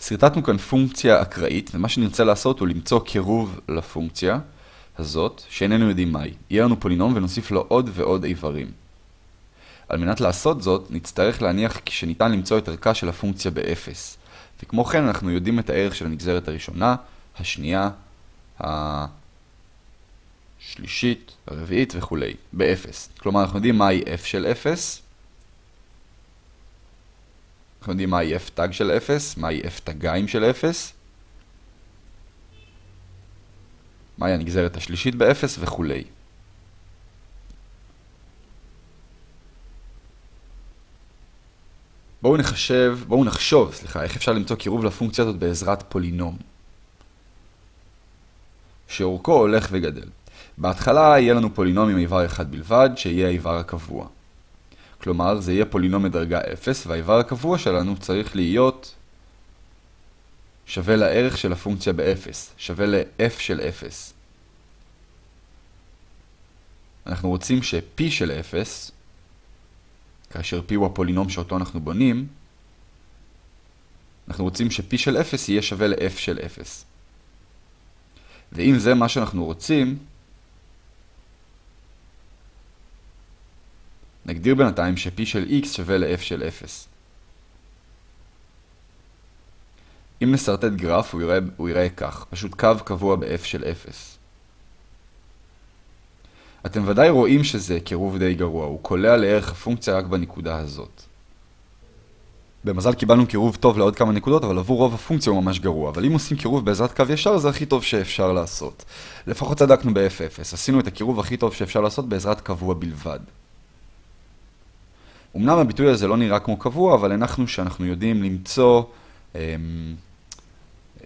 סרטטנו כאן פונקציה אקראית, ומה שנרצה לעשות הוא למצוא קירוב לפונקציה הזאת, שאיננו יודעים מהי. יהיה לנו פולינום ונוסיף לו עוד ועוד איברים. על מנת לעשות זאת, נצטרך להניח שניתן למצוא את ערכה של הפונקציה ב-0. וכמו כן, אנחנו יודעים את הערך של הנגזרת הראשונה, השנייה, השלישית, הרביעית וכו', ב-0. כלומר, אנחנו יודעים מהי f של 0, אנחנו יודעים מהי f תג של 0, מהי f תגיים של 0, מהי הנגזרת השלישית ב-0 וכו'. בואו נחשב, בואו נחשוב, סליחה, איך אפשר למצוא קירוב לפונקציה הזאת בעזרת פולינום. שאורכו הולך וגדל. בהתחלה יהיה לנו פולינום עם איבר אחד בלבד, שיהיה האיבר הקבוע. כלומר, זה יהיה פולינום מדרגה 0, והאיבר הקבוע שלנו צריך להיות שווה לערך של הפונקציה ב-0, שווה ל-f של 0. אנחנו רוצים ש-p של 0, כאשר p הוא הפולינום שאותו אנחנו בונים, אנחנו רוצים ש-p של 0 יהיה שווה ל-f של 0. ואם זה מה שאנחנו רוצים, נגדיר בינתיים ש-p של x שווה ל-f של 0. אם נסרטט גרף, הוא יראה, הוא יראה כך, פשוט קו קבוע ב-f של 0. אתם ודאי רואים שזה קירוב די גרוע, הוא קולע לערך הפונקציה רק בנקודה הזאת. במזל קיבלנו קירוב טוב לעוד כמה נקודות, אבל עבור רוב הפונקציה הוא ממש גרוע. אבל אם עושים קירוב בעזרת קו ישר, זה הכי טוב שאפשר לעשות. לפחות צדקנו ב-F0, עשינו את הקירוב הכי טוב שאפשר לעשות בעזרת קבוע בלבד. אמנם הביטוי הזה לא נראה כמו קבוע, אבל הנחנו שאנחנו יודעים למצוא, אמ,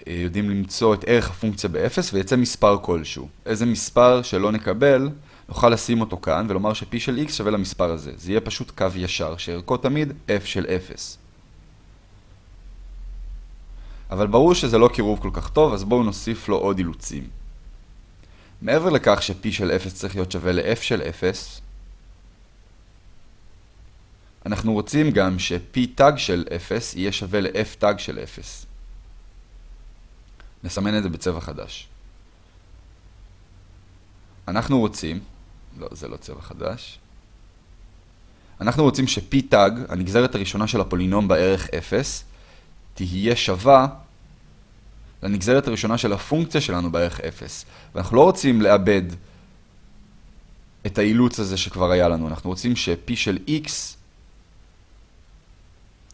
יודעים למצוא את ערך הפונקציה ב-0 ויצא מספר כלשהו. איזה מספר שלא נקבל, נוכל לשים אותו כאן ולומר ש-p של x שווה למספר הזה. זה יהיה פשוט קו ישר, שערכו תמיד f של 0. אבל ברור שזה לא קירוב כל כך טוב, אז בואו נוסיף לו עוד אילוצים. מעבר לכך ש-p של 0 צריך להיות שווה ל-f של 0, אנחנו רוצים גם ש-p תג של 0 יהיה שווה ל-f תג של 0. נסמן את זה בצבע חדש. אנחנו רוצים, לא, זה לא צבע חדש. אנחנו רוצים ש-p תג, הנגזרת הראשונה של הפולינום בערך 0, תהיה שווה לנגזרת הראשונה של הפונקציה שלנו בערך 0. ואנחנו לא רוצים לאבד את האילוץ הזה שכבר היה לנו. אנחנו רוצים ש-p של x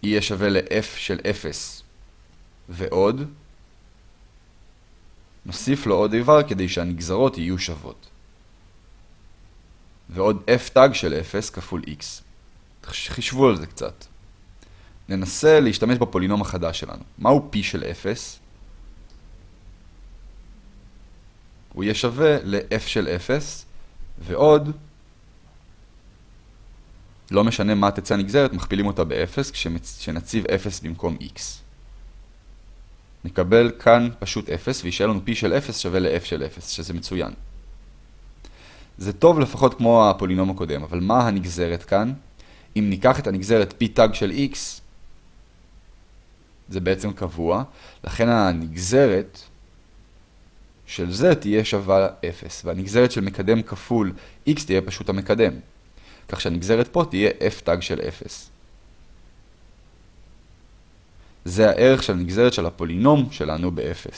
יהיה שווה ל-f של 0 ועוד. נוסיף לו עוד איבר כדי שהנגזרות יהיו שוות. ועוד f תג של 0 כפול x. חישבו על זה קצת. ננסה להשתמש בפולינום החדש שלנו. מהו p של 0? הוא יהיה שווה ל-f של 0, ועוד, לא משנה מה תצא הנגזרת, מכפילים אותה ב-0, כשנציב 0 במקום x. נקבל כאן פשוט 0, וישאר לנו p של 0 שווה ל-f של 0, שזה מצוין. זה טוב לפחות כמו הפולינום הקודם, אבל מה הנגזרת כאן? אם ניקח את הנגזרת p תג של x, זה בעצם קבוע, לכן הנגזרת של זה תהיה שווה 0, והנגזרת של מקדם כפול x תהיה פשוט המקדם. כך שהנגזרת פה תהיה f תג של 0. זה הערך של הנגזרת של הפולינום שלנו ב-0.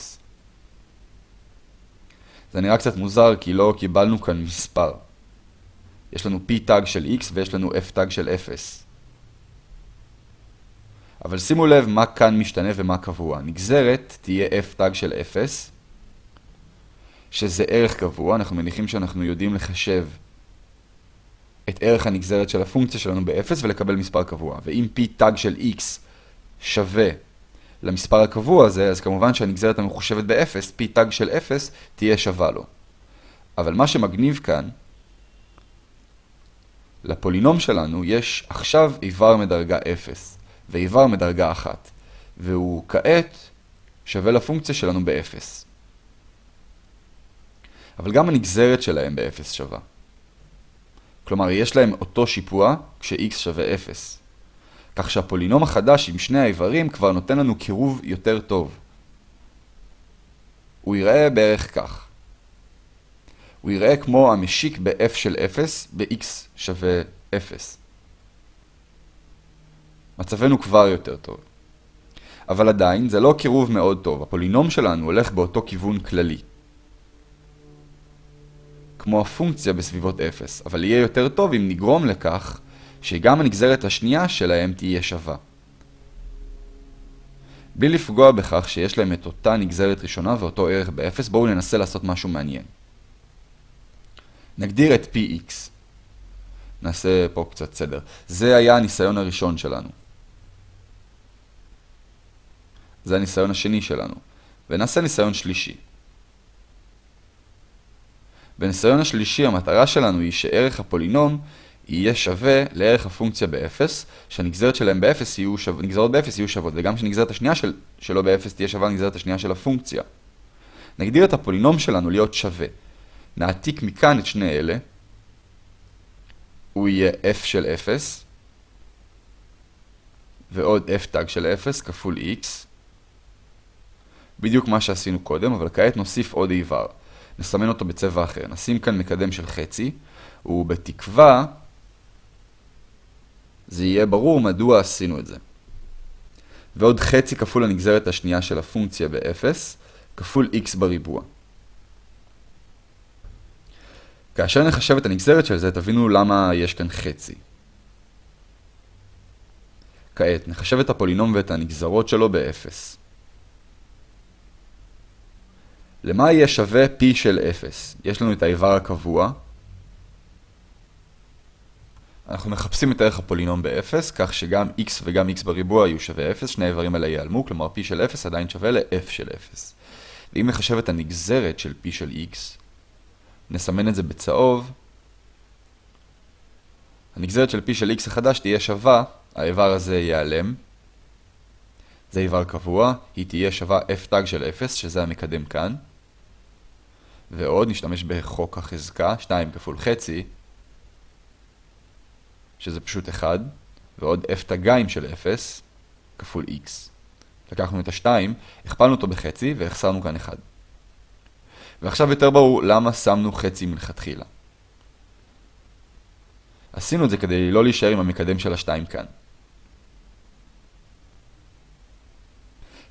זה נראה קצת מוזר כי לא קיבלנו כאן מספר. יש לנו p תג של x ויש לנו f תג של 0. אבל שימו לב מה כאן משתנה ומה קבוע. נגזרת תהיה f תג של 0, שזה ערך קבוע, אנחנו מניחים שאנחנו יודעים לחשב את ערך הנגזרת של הפונקציה שלנו ב-0 ולקבל מספר קבוע. ואם p תג של x שווה למספר הקבוע הזה, אז כמובן שהנגזרת המחושבת ב-0, p תג של 0, תהיה שווה לו. אבל מה שמגניב כאן, לפולינום שלנו יש עכשיו איבר מדרגה 0 ואיבר מדרגה 1, והוא כעת שווה לפונקציה שלנו ב-0. אבל גם הנגזרת שלהם ב-0 שווה. כלומר, יש להם אותו שיפוע כש-x שווה 0. כך שהפולינום החדש עם שני האיברים כבר נותן לנו קירוב יותר טוב. הוא יראה בערך כך. הוא יראה כמו המשיק ב-f של 0 ב-x שווה 0. מצבנו כבר יותר טוב. אבל עדיין זה לא קירוב מאוד טוב, הפולינום שלנו הולך באותו כיוון כללי. כמו הפונקציה בסביבות 0, אבל יהיה יותר טוב אם נגרום לכך שגם הנגזרת השנייה שלהם תהיה שווה. בלי לפגוע בכך שיש להם את אותה נגזרת ראשונה ואותו ערך ב-0, בואו ננסה לעשות משהו מעניין. נגדיר את px. נעשה פה קצת סדר. זה היה הניסיון הראשון שלנו. זה הניסיון השני שלנו. ונעשה ניסיון שלישי. בניסיון השלישי המטרה שלנו היא שערך הפולינום יהיה שווה לערך הפונקציה ב-0, שהנגזרת שלהם ב-0 יהיו שו... נגזרות ב-0 יהיו שוות, וגם שנגזרת השנייה של... שלו ב-0 תהיה שווה לנגזרת השנייה של הפונקציה. נגדיר את הפולינום שלנו להיות שווה. נעתיק מכאן את שני אלה, הוא יהיה f של 0, ועוד f תג של 0 כפול x, בדיוק מה שעשינו קודם, אבל כעת נוסיף עוד איבר. נסמן אותו בצבע אחר. נשים כאן מקדם של חצי, ובתקווה זה יהיה ברור מדוע עשינו את זה. ועוד חצי כפול הנגזרת השנייה של הפונקציה ב-0, כפול x בריבוע. כאשר נחשב את הנגזרת של זה, תבינו למה יש כאן חצי. כעת, נחשב את הפולינום ואת הנגזרות שלו ב-0. למה יהיה שווה p של 0? יש לנו את האיבר הקבוע. אנחנו מחפשים את ערך הפולינום ב-0, כך שגם x וגם x בריבוע יהיו שווה 0, שני האיברים האלה ייעלמו, כלומר p של 0 עדיין שווה ל-f של 0. ואם נחשב את הנגזרת של p של x, נסמן את זה בצהוב, הנגזרת של p של x החדש תהיה שווה, האיבר הזה ייעלם, זה איבר קבוע, היא תהיה שווה f של 0, שזה המקדם כאן. ועוד נשתמש בחוק החזקה, 2 כפול חצי, שזה פשוט 1, ועוד f תגיים של 0 כפול x. לקחנו את ה-2, הכפלנו אותו בחצי והחסרנו כאן 1. ועכשיו יותר ברור למה שמנו חצי מלכתחילה. עשינו את זה כדי לא להישאר עם המקדם של ה-2 כאן.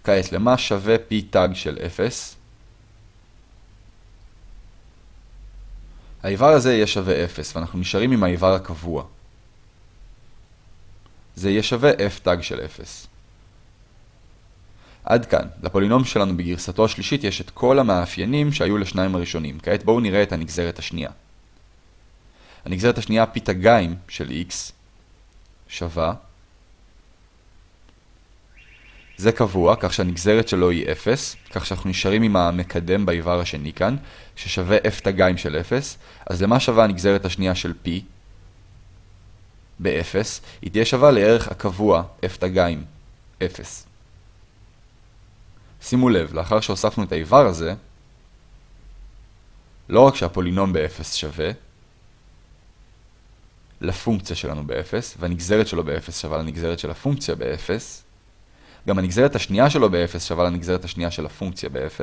כעת, למה שווה p תג של 0? האיבר הזה יהיה שווה 0, ואנחנו נשארים עם האיבר הקבוע. זה יהיה שווה f תג של 0. עד כאן, לפולינום שלנו בגרסתו השלישית יש את כל המאפיינים שהיו לשניים הראשונים. כעת בואו נראה את הנגזרת השנייה. הנגזרת השנייה, פי תגיים של x, שווה. זה קבוע, כך שהנגזרת שלו היא 0, כך שאנחנו נשארים עם המקדם באיבר השני כאן, ששווה f תגיים של 0. אז למה שווה הנגזרת השנייה של p? ב-0, היא תהיה שווה לערך הקבוע f תגיים 0. שימו לב, לאחר שהוספנו את האיבר הזה, לא רק שהפולינום ב-0 שווה, לפונקציה שלנו ב-0, והנגזרת שלו ב-0 שווה לנגזרת של הפונקציה ב-0, גם הנגזרת השנייה שלו ב-0 שווה לנגזרת השנייה של הפונקציה ב-0.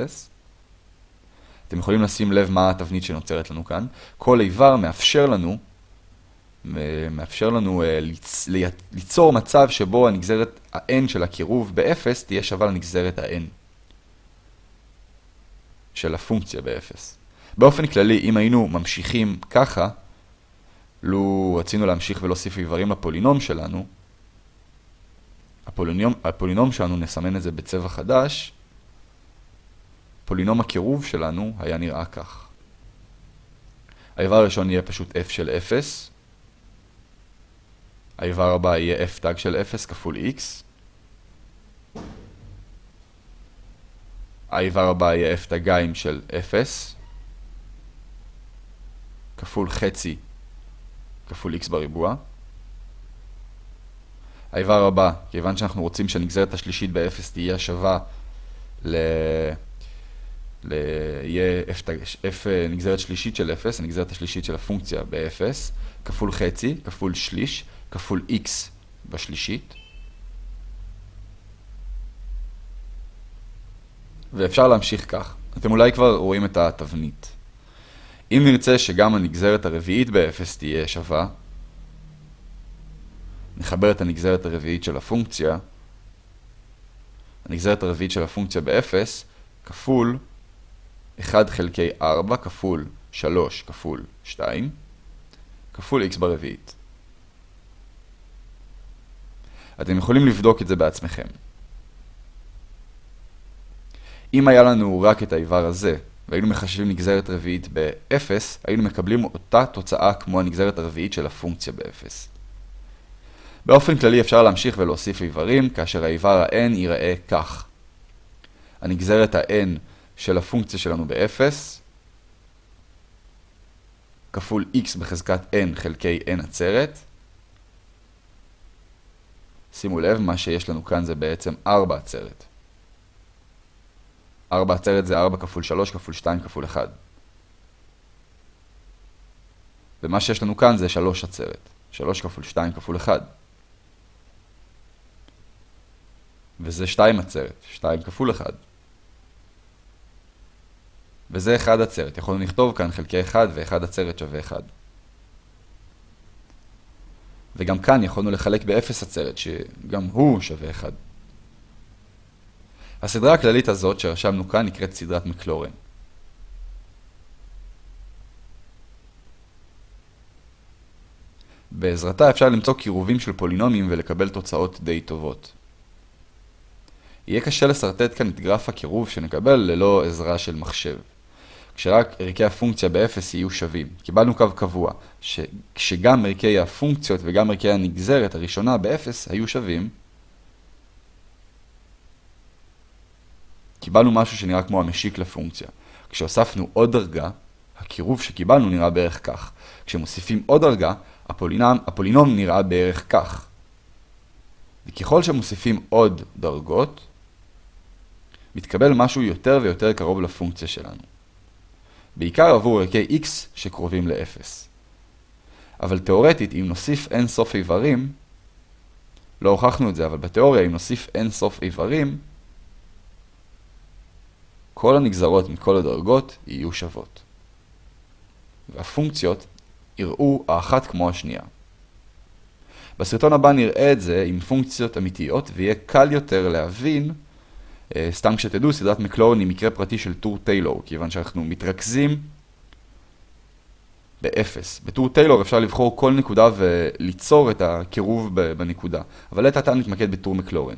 אתם יכולים לשים לב מה התבנית שנוצרת לנו כאן. כל איבר מאפשר לנו, מאפשר לנו ליצ, ליצור מצב שבו הנגזרת ה-n של הקירוב ב-0 תהיה שווה לנגזרת ה-n של הפונקציה ב-0. באופן כללי, אם היינו ממשיכים ככה, לו רצינו להמשיך ולהוסיף איברים לפולינום שלנו, הפולינום, הפולינום שלנו, נסמן את זה בצבע חדש, פולינום הקירוב שלנו היה נראה כך. האיבר הראשון יהיה פשוט f של 0, האיבר הבא יהיה f תג של 0 כפול x, האיבר הבא יהיה f תגיים של 0, כפול חצי כפול x בריבוע. האיבר הבא, כיוון שאנחנו רוצים שהנגזרת השלישית ב-0 תהיה שווה ל... ל... יהיה f, f אה, נגזרת שלישית של 0, הנגזרת השלישית של הפונקציה ב-0, כפול חצי, כפול שליש, כפול x בשלישית. ואפשר להמשיך כך. אתם אולי כבר רואים את התבנית. אם נרצה שגם הנגזרת הרביעית ב-0 תהיה שווה, נחבר את הנגזרת הרביעית של הפונקציה, הנגזרת הרביעית של הפונקציה ב-0 כפול 1 חלקי 4 כפול 3 כפול 2 כפול x ברביעית. אתם יכולים לבדוק את זה בעצמכם. אם היה לנו רק את האיבר הזה, והיינו מחשבים נגזרת רביעית ב-0, היינו מקבלים אותה תוצאה כמו הנגזרת הרביעית של הפונקציה ב-0. באופן כללי אפשר להמשיך ולהוסיף איברים, כאשר האיבר ה-n ייראה כך. הנגזרת ה-n של הפונקציה שלנו ב-0, כפול x בחזקת n חלקי n עצרת. שימו לב, מה שיש לנו כאן זה בעצם 4 עצרת. 4 עצרת זה 4 כפול 3 כפול 2 כפול 1. ומה שיש לנו כאן זה 3 עצרת. 3 כפול 2 כפול 1. וזה 2 עצרת. 2 כפול 1. וזה 1 עצרת. יכולנו לכתוב כאן חלקי 1 ו-1 עצרת שווה 1. וגם כאן יכולנו לחלק ב-0 עצרת, שגם הוא שווה 1. הסדרה הכללית הזאת שרשמנו כאן נקראת סדרת מקלורן. בעזרתה אפשר למצוא קירובים של פולינומים ולקבל תוצאות די טובות. יהיה קשה לשרטט כאן את גרף הקירוב שנקבל ללא עזרה של מחשב. כשרק ערכי הפונקציה ב-0 יהיו שווים. קיבלנו קו קבוע, שכשגם ערכי הפונקציות וגם ערכי הנגזרת הראשונה ב-0 היו שווים, קיבלנו משהו שנראה כמו המשיק לפונקציה. כשהוספנו עוד דרגה, הקירוב שקיבלנו נראה בערך כך. כשמוסיפים עוד דרגה, הפולינום, הפולינום נראה בערך כך. וככל שמוסיפים עוד דרגות, מתקבל משהו יותר ויותר קרוב לפונקציה שלנו. בעיקר עבור ערכי x שקרובים ל-0. אבל תאורטית, אם נוסיף אין סוף איברים, לא הוכחנו את זה, אבל בתיאוריה, אם נוסיף אין סוף איברים, כל הנגזרות מכל הדרגות יהיו שוות. והפונקציות יראו האחת כמו השנייה. בסרטון הבא נראה את זה עם פונקציות אמיתיות, ויהיה קל יותר להבין, סתם כשתדעו, סדרת מקלורן היא מקרה פרטי של טור טיילור, כיוון שאנחנו מתרכזים באפס. בטור טיילור אפשר לבחור כל נקודה וליצור את הקירוב בנקודה, אבל לעת עתה נתמקד בטור מקלורן.